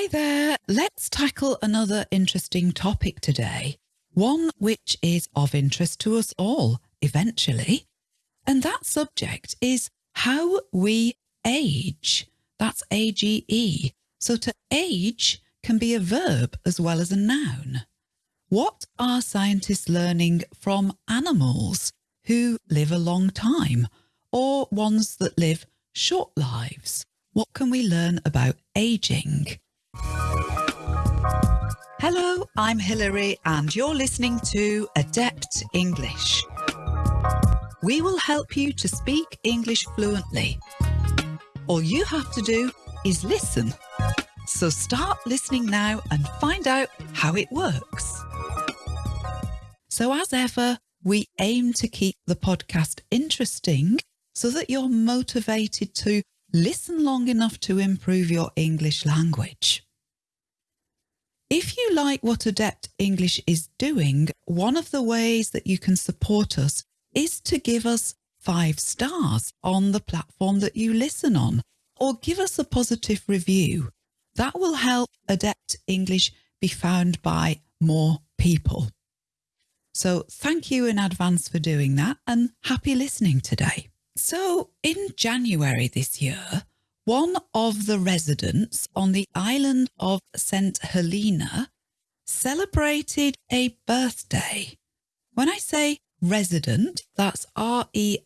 Hi there. Let's tackle another interesting topic today, one which is of interest to us all eventually. And that subject is how we age. That's A-G-E. So to age can be a verb as well as a noun. What are scientists learning from animals who live a long time or ones that live short lives? What can we learn about aging? Hello, I'm Hilary and you're listening to Adept English. We will help you to speak English fluently. All you have to do is listen. So start listening now and find out how it works. So as ever, we aim to keep the podcast interesting so that you're motivated to listen long enough to improve your English language. If you like what Adept English is doing, one of the ways that you can support us is to give us five stars on the platform that you listen on or give us a positive review. That will help Adept English be found by more people. So thank you in advance for doing that and happy listening today. So in January this year, one of the residents on the island of St. Helena celebrated a birthday. When I say resident, that's R-E-S-I-D-E-N-T,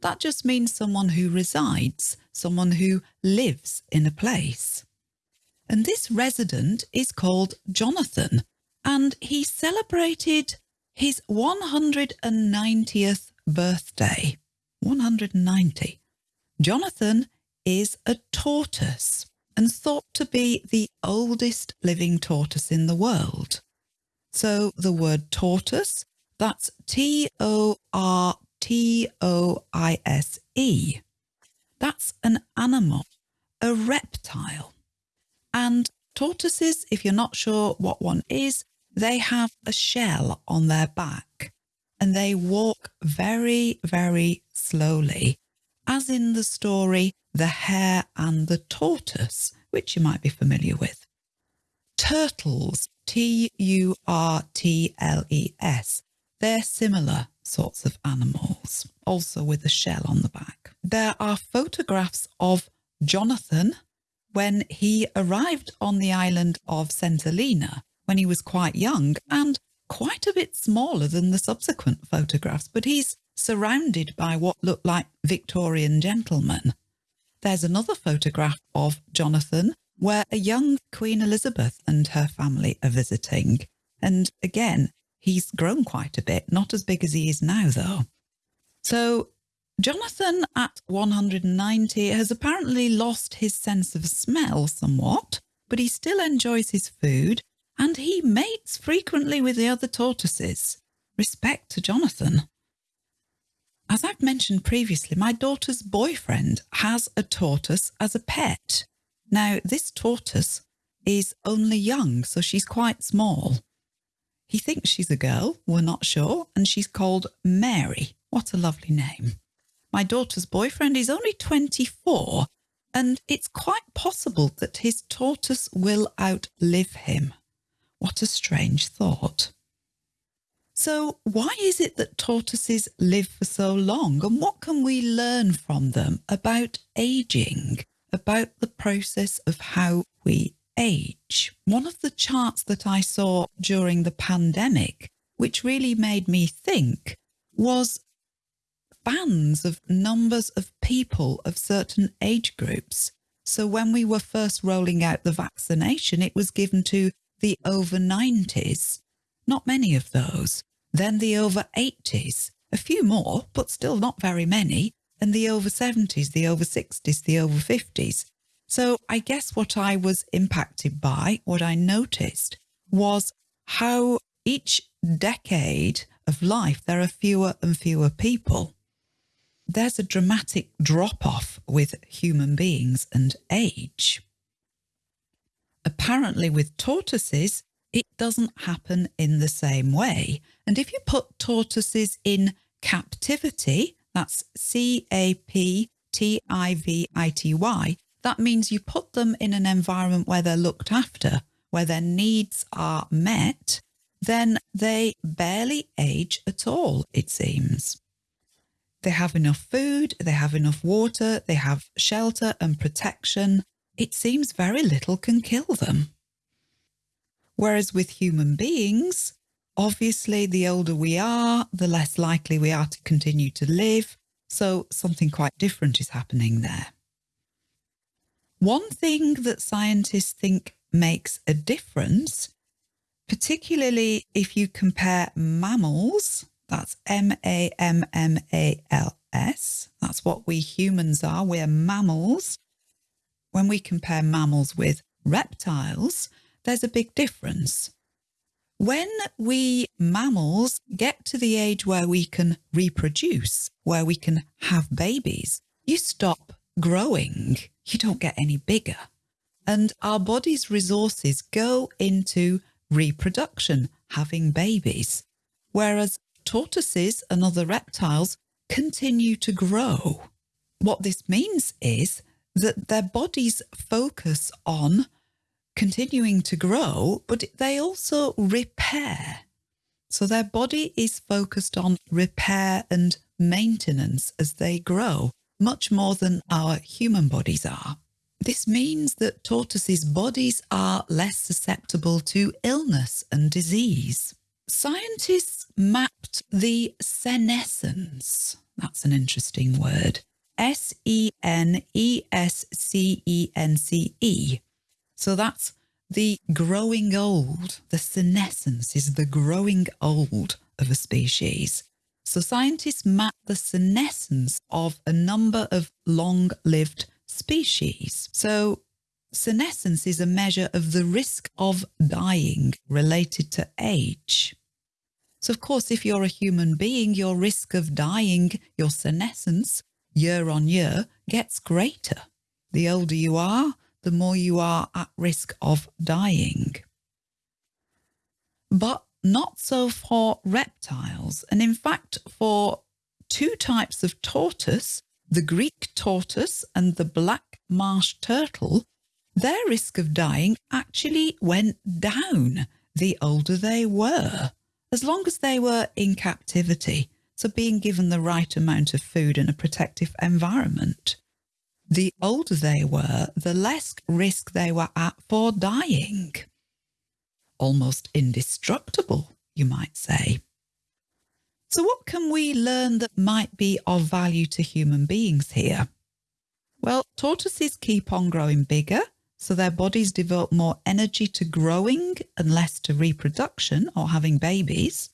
that just means someone who resides, someone who lives in a place. And this resident is called Jonathan, and he celebrated his 190th birthday. 190. Jonathan is a tortoise and thought to be the oldest living tortoise in the world. So the word tortoise, that's T-O-R-T-O-I-S-E. That's an animal, a reptile. And tortoises, if you're not sure what one is, they have a shell on their back and they walk very, very slowly, as in the story The Hare and the Tortoise, which you might be familiar with. Turtles, T-U-R-T-L-E-S, they're similar sorts of animals, also with a shell on the back. There are photographs of Jonathan when he arrived on the island of St. When he was quite young and quite a bit smaller than the subsequent photographs, but he's surrounded by what look like Victorian gentlemen. There's another photograph of Jonathan where a young Queen Elizabeth and her family are visiting. And again, he's grown quite a bit, not as big as he is now though. So Jonathan at 190 has apparently lost his sense of smell somewhat, but he still enjoys his food and he mates frequently with the other tortoises. Respect to Jonathan. As I've mentioned previously, my daughter's boyfriend has a tortoise as a pet. Now, this tortoise is only young, so she's quite small. He thinks she's a girl, we're not sure, and she's called Mary. What a lovely name. My daughter's boyfriend is only 24, and it's quite possible that his tortoise will outlive him. What a strange thought. So why is it that tortoises live for so long and what can we learn from them about aging, about the process of how we age? One of the charts that I saw during the pandemic, which really made me think, was bands of numbers of people of certain age groups. So when we were first rolling out the vaccination, it was given to the over 90s, not many of those. Then the over 80s, a few more, but still not very many. And the over 70s, the over 60s, the over 50s. So I guess what I was impacted by, what I noticed, was how each decade of life there are fewer and fewer people. There's a dramatic drop off with human beings and age. Apparently with tortoises, it doesn't happen in the same way. And if you put tortoises in captivity, that's C-A-P-T-I-V-I-T-Y, that means you put them in an environment where they're looked after, where their needs are met, then they barely age at all, it seems. They have enough food, they have enough water, they have shelter and protection. It seems very little can kill them. Whereas with human beings, obviously the older we are, the less likely we are to continue to live. So something quite different is happening there. One thing that scientists think makes a difference, particularly if you compare mammals, that's M-A-M-M-A-L-S, that's what we humans are, we're mammals. When we compare mammals with reptiles, there's a big difference. When we mammals get to the age where we can reproduce, where we can have babies, you stop growing, you don't get any bigger. And our body's resources go into reproduction, having babies, whereas tortoises and other reptiles continue to grow. What this means is that their bodies focus on continuing to grow, but they also repair. So their body is focused on repair and maintenance as they grow, much more than our human bodies are. This means that tortoises' bodies are less susceptible to illness and disease. Scientists mapped the senescence, that's an interesting word, S-E-N-E-S-C-E-N-C-E, so that's the growing old. The senescence is the growing old of a species. So scientists map the senescence of a number of long-lived species. So senescence is a measure of the risk of dying related to age. So of course, if you're a human being, your risk of dying, your senescence, year on year, gets greater. The older you are, the more you are at risk of dying. But not so for reptiles. And in fact, for two types of tortoise, the Greek tortoise and the black marsh turtle, their risk of dying actually went down the older they were, as long as they were in captivity, so being given the right amount of food and a protective environment the older they were, the less risk they were at for dying. Almost indestructible, you might say. So what can we learn that might be of value to human beings here? Well, tortoises keep on growing bigger, so their bodies devote more energy to growing and less to reproduction or having babies.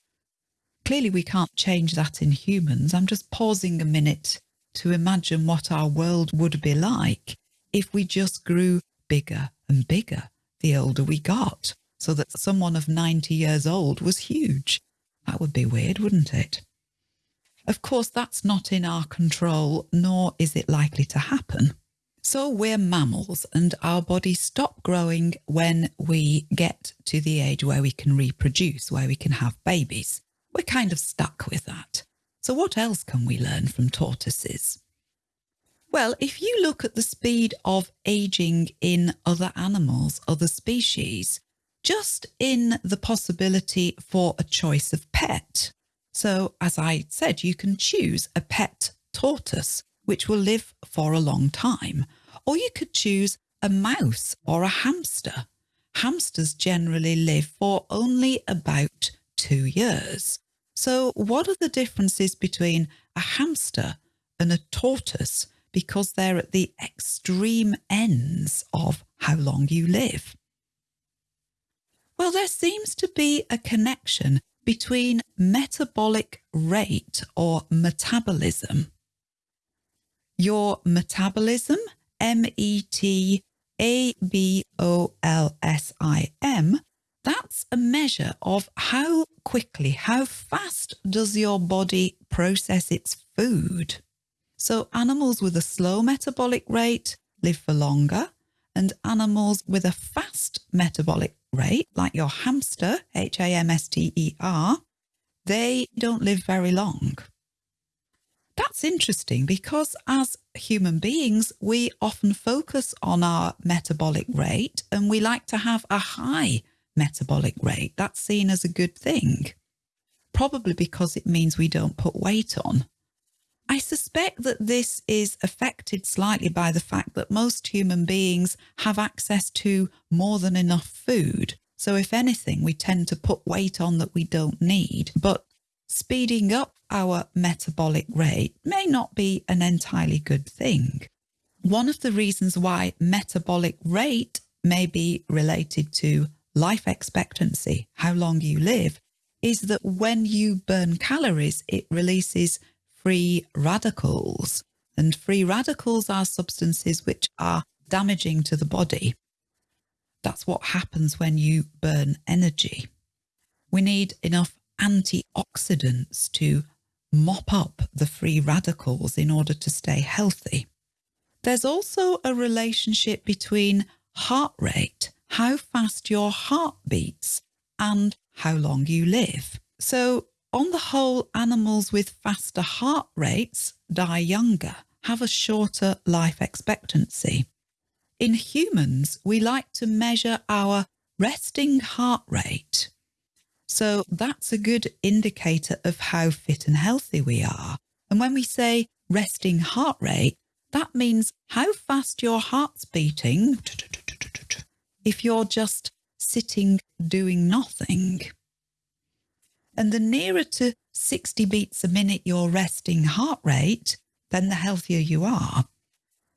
Clearly we can't change that in humans. I'm just pausing a minute to imagine what our world would be like if we just grew bigger and bigger the older we got, so that someone of 90 years old was huge. That would be weird, wouldn't it? Of course, that's not in our control, nor is it likely to happen. So we're mammals and our bodies stop growing when we get to the age where we can reproduce, where we can have babies. We're kind of stuck with that. So what else can we learn from tortoises? Well, if you look at the speed of aging in other animals, other species, just in the possibility for a choice of pet. So as I said, you can choose a pet tortoise, which will live for a long time, or you could choose a mouse or a hamster. Hamsters generally live for only about two years. So what are the differences between a hamster and a tortoise because they're at the extreme ends of how long you live? Well, there seems to be a connection between metabolic rate or metabolism. Your metabolism, M-E-T-A-B-O-L-S-I-M, that's a measure of how quickly, how fast does your body process its food. So animals with a slow metabolic rate live for longer and animals with a fast metabolic rate, like your hamster, H-A-M-S-T-E-R, they don't live very long. That's interesting because as human beings, we often focus on our metabolic rate and we like to have a high metabolic rate. That's seen as a good thing, probably because it means we don't put weight on. I suspect that this is affected slightly by the fact that most human beings have access to more than enough food. So if anything, we tend to put weight on that we don't need. But speeding up our metabolic rate may not be an entirely good thing. One of the reasons why metabolic rate may be related to life expectancy, how long you live, is that when you burn calories, it releases free radicals. And free radicals are substances which are damaging to the body. That's what happens when you burn energy. We need enough antioxidants to mop up the free radicals in order to stay healthy. There's also a relationship between heart rate, how fast your heart beats, and how long you live. So on the whole, animals with faster heart rates die younger, have a shorter life expectancy. In humans, we like to measure our resting heart rate. So that's a good indicator of how fit and healthy we are. And when we say resting heart rate, that means how fast your heart's beating if you're just sitting doing nothing. And the nearer to 60 beats a minute your resting heart rate, then the healthier you are.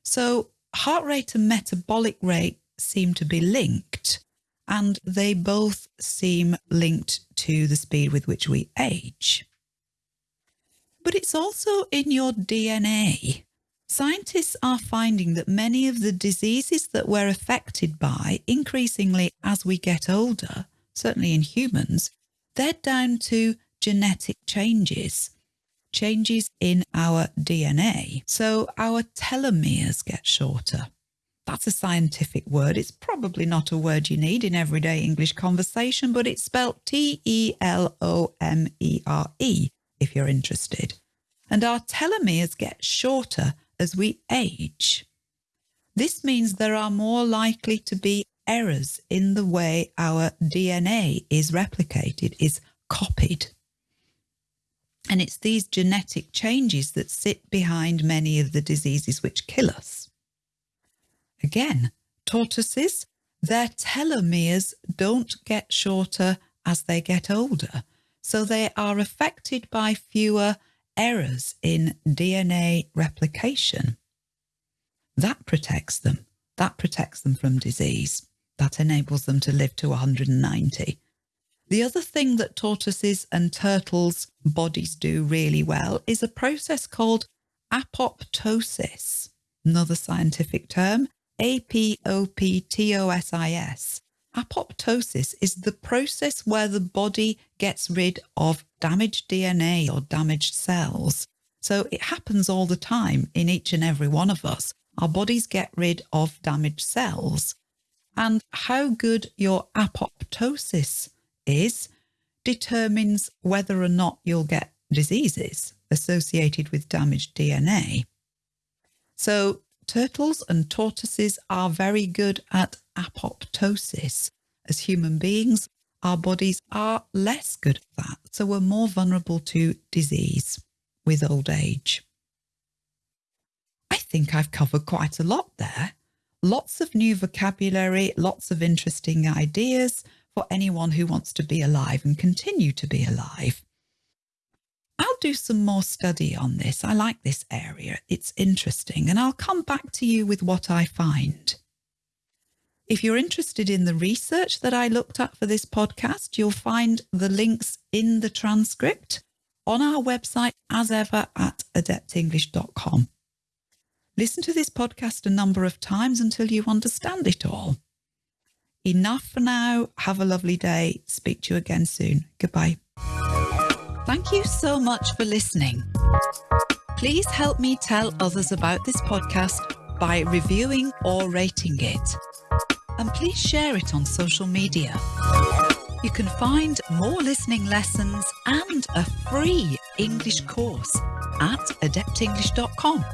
So heart rate and metabolic rate seem to be linked and they both seem linked to the speed with which we age. But it's also in your DNA. Scientists are finding that many of the diseases that we're affected by increasingly as we get older, certainly in humans, they're down to genetic changes, changes in our DNA. So our telomeres get shorter. That's a scientific word. It's probably not a word you need in everyday English conversation, but it's spelled T-E-L-O-M-E-R-E if you're interested. And our telomeres get shorter as we age. This means there are more likely to be errors in the way our DNA is replicated, is copied. And it's these genetic changes that sit behind many of the diseases which kill us. Again, tortoises, their telomeres don't get shorter as they get older, so they are affected by fewer errors in DNA replication. That protects them. That protects them from disease that enables them to live to 190. The other thing that tortoises and turtles' bodies do really well is a process called apoptosis, another scientific term, A-P-O-P-T-O-S-I-S. Apoptosis is the process where the body gets rid of damaged DNA or damaged cells. So it happens all the time in each and every one of us. Our bodies get rid of damaged cells and how good your apoptosis is determines whether or not you'll get diseases associated with damaged DNA. So turtles and tortoises are very good at apoptosis. As human beings, our bodies are less good at that, so we're more vulnerable to disease with old age. I think I've covered quite a lot there lots of new vocabulary, lots of interesting ideas for anyone who wants to be alive and continue to be alive. I'll do some more study on this. I like this area. It's interesting and I'll come back to you with what I find. If you're interested in the research that I looked at for this podcast, you'll find the links in the transcript on our website as ever at adeptenglish.com. Listen to this podcast a number of times until you understand it all. Enough for now. Have a lovely day. Speak to you again soon. Goodbye. Thank you so much for listening. Please help me tell others about this podcast by reviewing or rating it. And please share it on social media. You can find more listening lessons and a free English course at adeptenglish.com